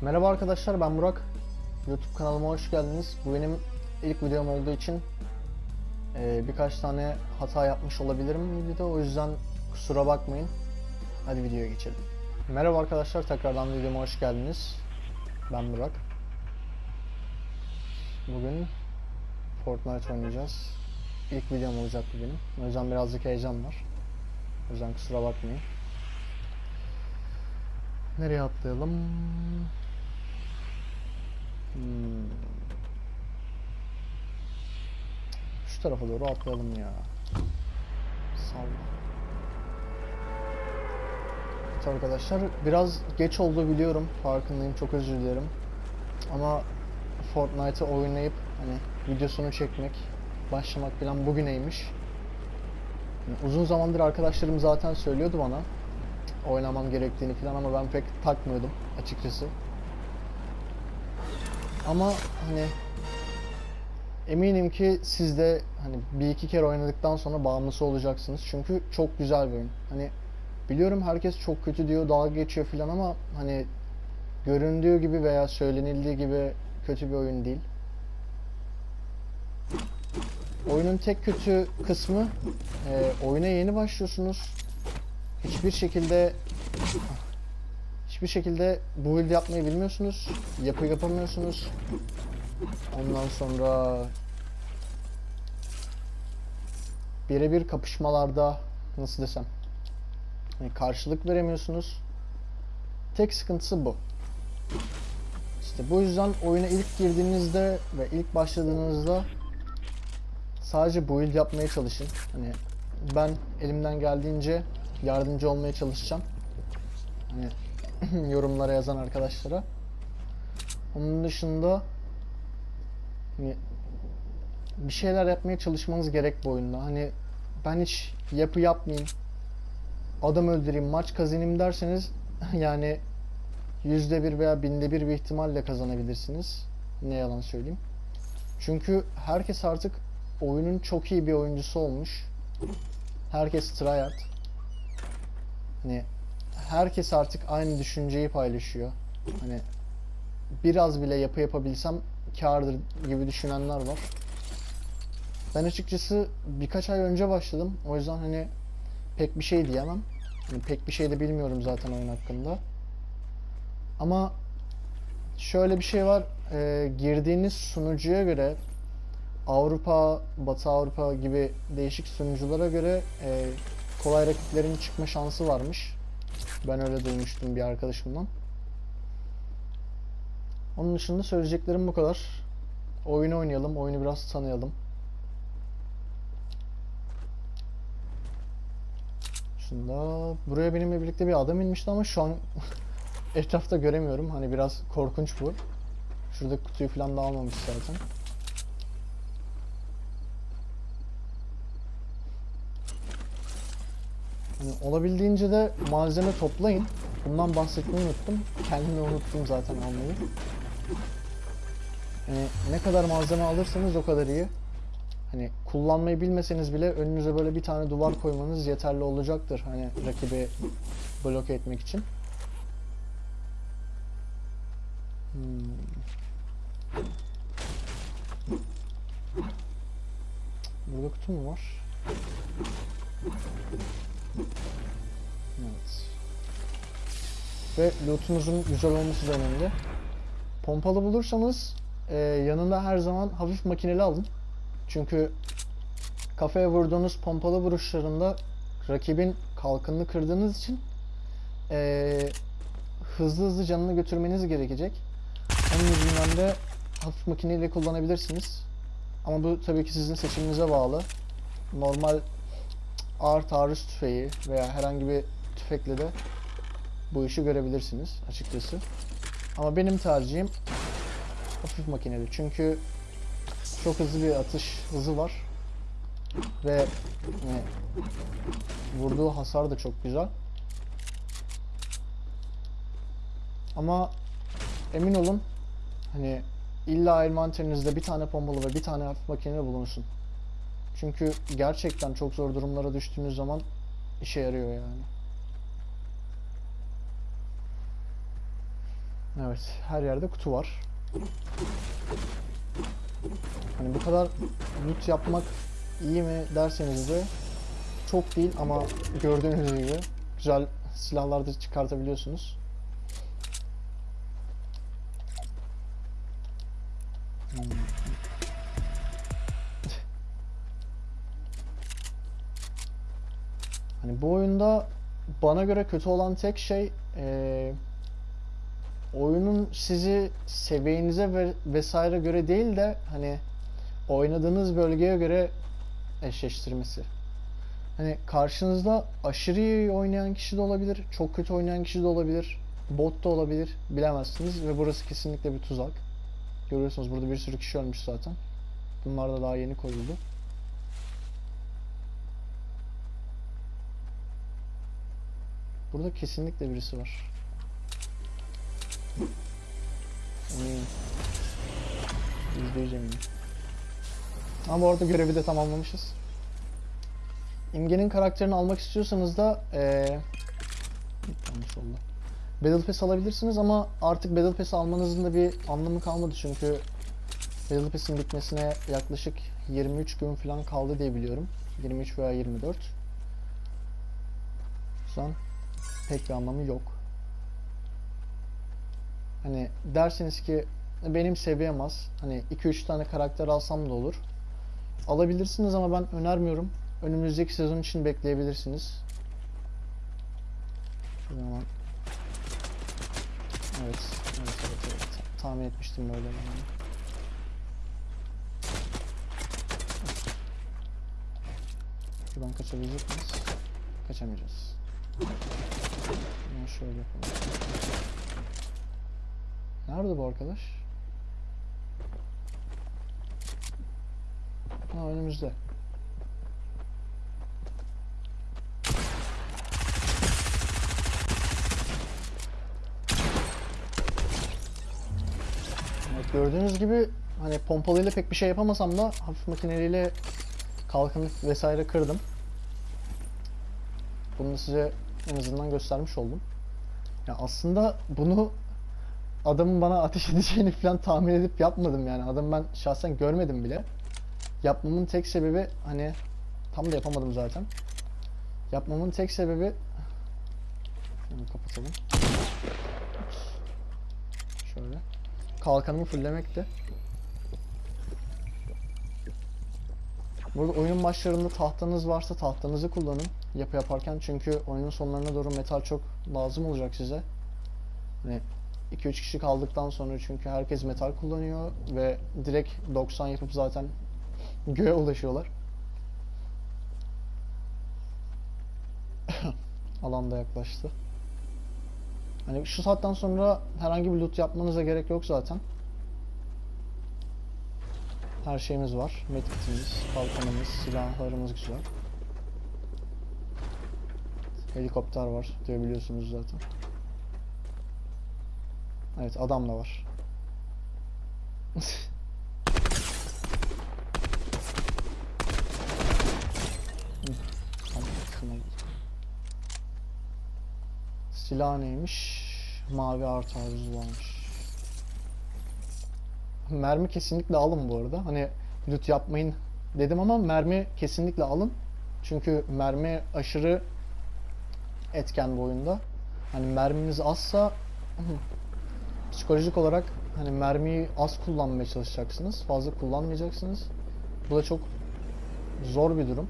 Merhaba arkadaşlar ben Burak. YouTube kanalıma hoş geldiniz. Bu benim ilk videom olduğu için eee, birkaç tane hata yapmış olabilirim videoda. O yüzden kusura bakmayın. Hadi videoya geçelim. Merhaba arkadaşlar tekrardan videoma hoş geldiniz. Ben Burak. Bugün Fortnite oynayacağız. İlk videom olacak bu benim. O yüzden birazcık heyecan var. O yüzden kusura bakmayın. Nereye atlayalım? Hmm. Şu tarafa doğru atlayalım ya. Salla. Evet arkadaşlar biraz geç oldu biliyorum. Farkındayım. Çok özür dilerim. Ama Fortnite'ı oynayıp hani videosunu çekmek, başlamak falan bugüneymiş. Yani uzun zamandır arkadaşlarım zaten söylüyordu bana oynamam gerektiğini falan ama ben pek takmıyordum açıkçası. Ama hani eminim ki siz de hani bir iki kere oynadıktan sonra bağımlısı olacaksınız. Çünkü çok güzel bir oyun. Hani biliyorum herkes çok kötü diyor, dalga geçiyor falan ama hani göründüğü gibi veya söylenildiği gibi kötü bir oyun değil. Oyunun tek kötü kısmı e, oyuna yeni başlıyorsunuz. Hiçbir şekilde hiçbir şekilde build yapmayı bilmiyorsunuz. Yapı yapamıyorsunuz. Ondan sonra birebir kapışmalarda nasıl desem yani karşılık veremiyorsunuz. Tek sıkıntısı bu. İşte bu yüzden oyuna ilk girdiğinizde ve ilk başladığınızda sadece build yapmaya çalışın. Hani ben elimden geldiğince yardımcı olmaya çalışacağım. Hani yorumlara yazan arkadaşlara. Onun dışında hani bir şeyler yapmaya çalışmanız gerek bu oyunda. Hani ben hiç yapı yapmayayım, adam öldüreyim, maç kazanayım derseniz yani yüzde bir veya binde bir bir ihtimalle kazanabilirsiniz. Ne yalan söyleyeyim. Çünkü herkes artık oyunun çok iyi bir oyuncusu olmuş. Herkes tryhard. Hani herkes artık aynı düşünceyi paylaşıyor. Hani biraz bile yapı yapabilsem kârdır gibi düşünenler var. Ben açıkçası birkaç ay önce başladım. O yüzden hani pek bir şey diyemem. Hani pek bir şey de bilmiyorum zaten oyun hakkında. Ama şöyle bir şey var. Ee, girdiğiniz sunucuya göre Avrupa, Batı Avrupa gibi değişik sunuculara göre e, kolay rakiplerin çıkma şansı varmış. Ben öyle duymuştum bir arkadaşımdan. Onun dışında söyleyeceklerim bu kadar. Oyunu oynayalım, oyunu biraz tanıyalım. Şunda buraya benimle birlikte bir adam inmişti ama şu an etrafta göremiyorum. Hani biraz korkunç bu. Şurada kutuyu falan da almamış zaten. Hani olabildiğince de malzeme toplayın. Bundan bahsetmeyi unuttum. Kendimi unuttum zaten almayı. Yani ne kadar malzeme alırsanız o kadar iyi. Hani kullanmayı bilmeseniz bile önünüze böyle bir tane duvar koymanız yeterli olacaktır. Hani rakibi bloke etmek için. Hmm. Burada kutu mu var? Evet. Ve lootunuzun güzel olması da önemli. Pompalı bulursanız e, yanında her zaman hafif makineli alın. Çünkü kafaya vurduğunuz pompalı vuruşlarında rakibin kalkanını kırdığınız için e, hızlı hızlı canını götürmeniz gerekecek. Onun yüzünden de hafif makineyle kullanabilirsiniz. Ama bu tabii ki sizin seçiminize bağlı. Normal ağır taarruz tüfeği veya herhangi bir tüfekle de bu işi görebilirsiniz açıkçası. Ama benim tercihim hafif makineli. Çünkü çok hızlı bir atış hızı var. Ve yani, vurduğu hasar da çok güzel. Ama emin olun hani illa envanterinizde bir tane pompalı ve bir tane hafif makineli bulunsun. Çünkü gerçekten çok zor durumlara düştüğünüz zaman işe yarıyor yani. Evet, her yerde kutu var. Hani bu kadar loot yapmak iyi mi derseniz de çok değil ama gördüğünüz gibi güzel silahlar da çıkartabiliyorsunuz. Hani bu oyunda bana göre kötü olan tek şey eee, oyunun sizi seviyenize ve vesaire göre değil de hani oynadığınız bölgeye göre eşleştirmesi. Hani karşınızda aşırı iyi oynayan kişi de olabilir, çok kötü oynayan kişi de olabilir, bot da olabilir, bilemezsiniz ve burası kesinlikle bir tuzak. Görüyorsunuz burada bir sürü kişi ölmüş zaten. Bunlar da daha yeni koyuldu. Burada kesinlikle birisi var. Eminim. Yüzde yüz eminim. Ama bu arada görevi de tamamlamışız. İmge'nin karakterini almak istiyorsanız da yanlış oldu. Battle Pass alabilirsiniz ama artık Battle Pass almanızın da bir anlamı kalmadı çünkü Battle Pass'in bitmesine yaklaşık 23 gün falan kaldı diye biliyorum. 23 veya 24. O yüzden pek bir anlamı yok. Hani derseniz ki benim seviyem az. Hani 2-3 tane karakter alsam da olur. Alabilirsiniz ama ben önermiyorum. Önümüzdeki sezon için bekleyebilirsiniz. Şöyle hemen- Evet, evet, evet, evet. Tahmin etmiştim böyle yani. Şuradan kaçabilecek miyiz? Kaçamayacağız. Bunu şöyle yapalım. Nerede bu arkadaş? Ha önümüzde. Evet, gördüğünüz gibi hani pompalıyla pek bir şey yapamasam da hafif makineliyle kalkanı vesaire kırdım. Bunu size en azından göstermiş oldum. Ya aslında bunu adamın bana ateş edeceğini falan tahmin edip yapmadım yani. Adamı ben şahsen görmedim bile. Yapmamın tek sebebi hani tam da yapamadım zaten. Yapmamın tek sebebi Şunu kapatalım. Şöyle. Kalkanımı fullemekti. Burada oyunun başlarında tahtanız varsa tahtanızı kullanın yapı yaparken çünkü oyunun sonlarına doğru metal çok lazım olacak size. Hani 2-3 kişi kaldıktan sonra çünkü herkes metal kullanıyor ve direkt 90 yapıp zaten göğe ulaşıyorlar. Alan da yaklaştı. Hani şu saatten sonra herhangi bir loot yapmanıza gerek yok zaten. Her şeyimiz var. Medkitimiz, kalkanımız, silahlarımız güzel. Helikopter var diye biliyorsunuz zaten. Evet adam da var. Silah neymiş? Mavi artı aruz varmış. Mermi kesinlikle alın bu arada. Hani loot yapmayın dedim ama mermi kesinlikle alın. Çünkü mermi aşırı etken bu oyunda. Hani merminiz azsa psikolojik olarak hani mermiyi az kullanmaya çalışacaksınız. Fazla kullanmayacaksınız. Bu da çok zor bir durum.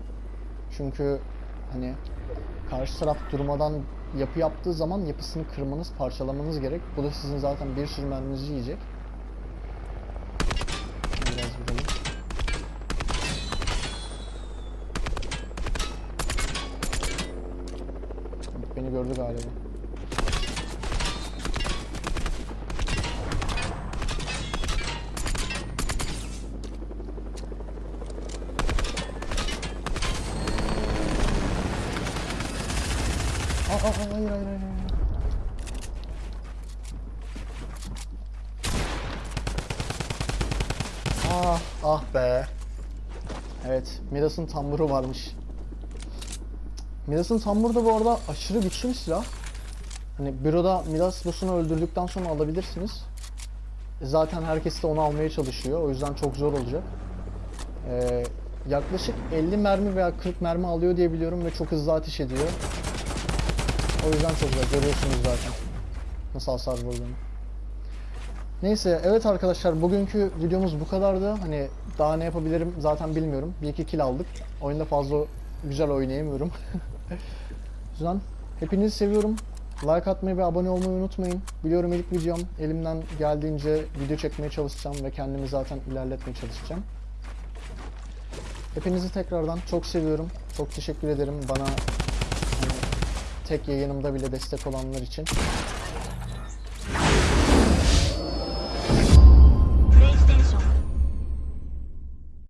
Çünkü hani karşı taraf durmadan yapı yaptığı zaman yapısını kırmanız, parçalamanız gerek. Bu da sizin zaten bir sürü merminizi yiyecek. Gördü galiba. Aa, aa, hayır hayır. hayır. Ah ah be. Evet, Midas'ın tamburu varmış. Midas'ın tamburu da bu arada aşırı güçlü bir silah. Hani büroda Midas boss'unu öldürdükten sonra alabilirsiniz. E, Zaten herkes de onu almaya çalışıyor. O yüzden çok zor olacak. Ee, yaklaşık 50 mermi veya 40 mermi alıyor diye biliyorum ve çok hızlı ateş ediyor. O yüzden çok güzel. Görüyorsunuz zaten. Nasıl hasar vurduğunu. Neyse evet arkadaşlar bugünkü videomuz bu kadardı. Hani daha ne yapabilirim zaten bilmiyorum. Bir iki kill aldık. Oyunda fazla güzel oynayamıyorum. yüzden hepinizi seviyorum. Like atmayı ve abone olmayı unutmayın. Biliyorum ilk videom. Elimden geldiğince video çekmeye çalışacağım ve kendimi zaten ilerletmeye çalışacağım. Hepinizi tekrardan çok seviyorum. Çok teşekkür ederim bana hani, tek yayınımda bile destek olanlar için.